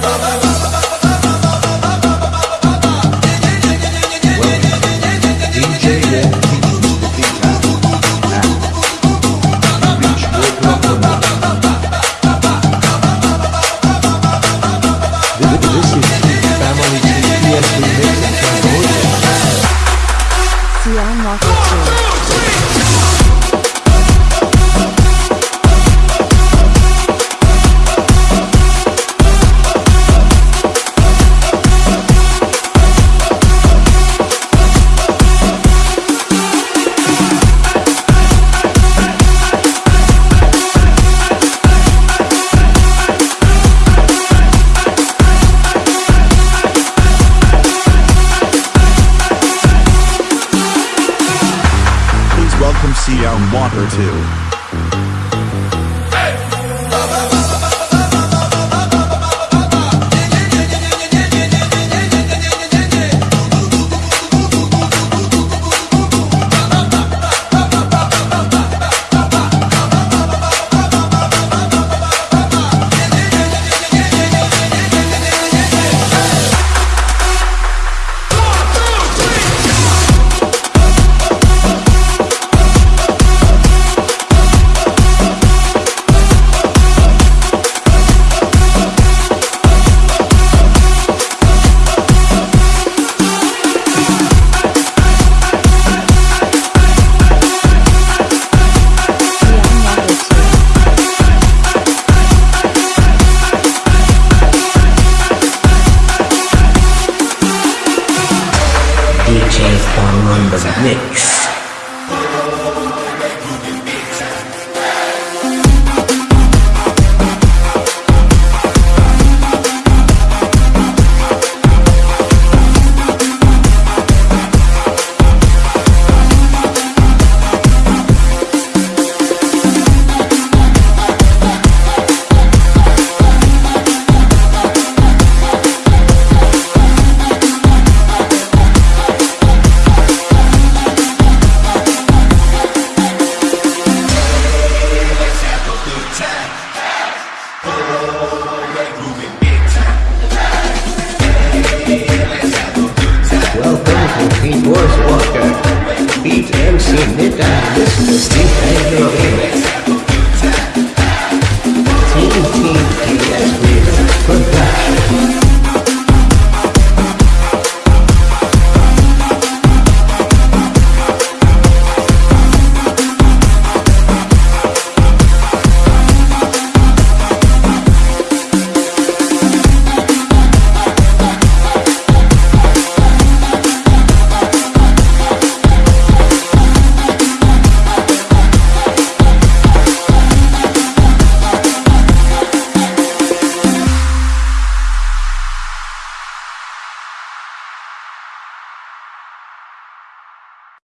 Bye, bye. Water 2. On the mix. Señorita, Señorita,